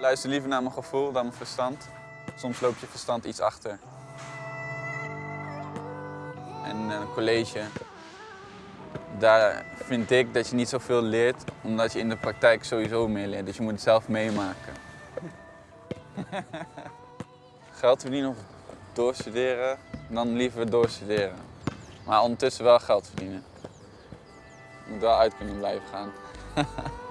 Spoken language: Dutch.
Luister liever naar mijn gevoel dan mijn verstand. Soms loopt je verstand iets achter. En eh, een college, daar vind ik dat je niet zoveel leert, omdat je in de praktijk sowieso meer leert. Dus je moet het zelf meemaken. geld verdienen of doorstuderen, dan liever doorstuderen. Maar ondertussen wel geld verdienen. Je moet wel uit kunnen blijven gaan.